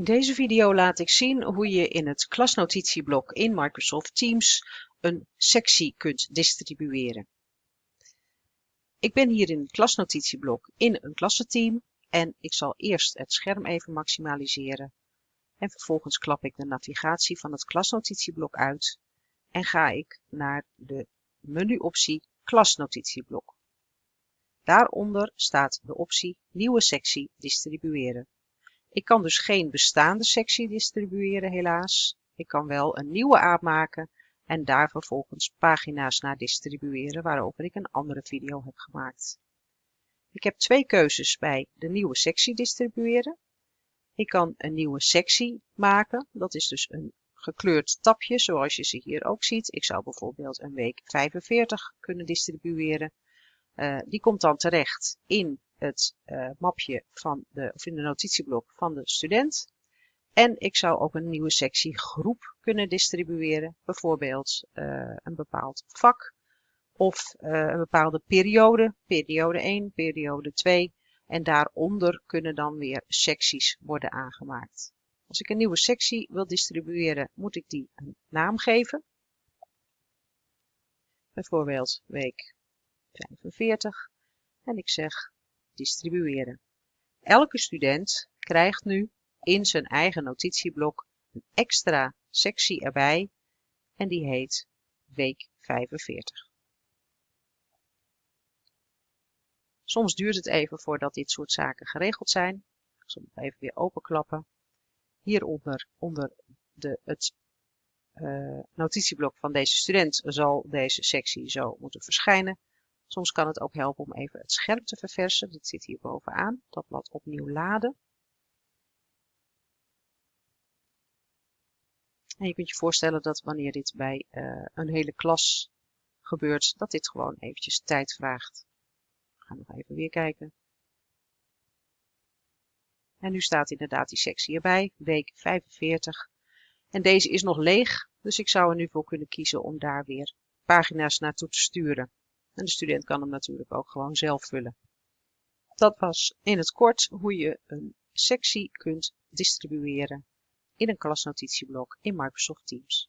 In deze video laat ik zien hoe je in het klasnotitieblok in Microsoft Teams een sectie kunt distribueren. Ik ben hier in het klasnotitieblok in een klassenteam en ik zal eerst het scherm even maximaliseren. En vervolgens klap ik de navigatie van het klasnotitieblok uit en ga ik naar de menuoptie klasnotitieblok. Daaronder staat de optie Nieuwe sectie distribueren. Ik kan dus geen bestaande sectie distribueren helaas. Ik kan wel een nieuwe aanmaken en daar vervolgens pagina's naar distribueren waarover ik een andere video heb gemaakt. Ik heb twee keuzes bij de nieuwe sectie distribueren. Ik kan een nieuwe sectie maken, dat is dus een gekleurd tapje zoals je ze hier ook ziet. Ik zou bijvoorbeeld een week 45 kunnen distribueren. Uh, die komt dan terecht in het uh, mapje van de, of in de notitieblok van de student. En ik zou ook een nieuwe sectie groep kunnen distribueren, bijvoorbeeld uh, een bepaald vak of uh, een bepaalde periode, periode 1, periode 2. En daaronder kunnen dan weer secties worden aangemaakt. Als ik een nieuwe sectie wil distribueren, moet ik die een naam geven. Bijvoorbeeld week 45. En ik zeg distribueren. Elke student krijgt nu in zijn eigen notitieblok een extra sectie erbij en die heet week 45. Soms duurt het even voordat dit soort zaken geregeld zijn. Ik zal het even weer openklappen. Hieronder, onder de, het uh, notitieblok van deze student, zal deze sectie zo moeten verschijnen. Soms kan het ook helpen om even het scherm te verversen. Dit zit hier bovenaan. Dat blad opnieuw laden. En je kunt je voorstellen dat wanneer dit bij uh, een hele klas gebeurt, dat dit gewoon eventjes tijd vraagt. We gaan nog even weer kijken. En nu staat inderdaad die sectie erbij, week 45. En deze is nog leeg, dus ik zou er nu voor kunnen kiezen om daar weer pagina's naartoe te sturen. En de student kan hem natuurlijk ook gewoon zelf vullen. Dat was in het kort hoe je een sectie kunt distribueren in een klasnotitieblok in Microsoft Teams.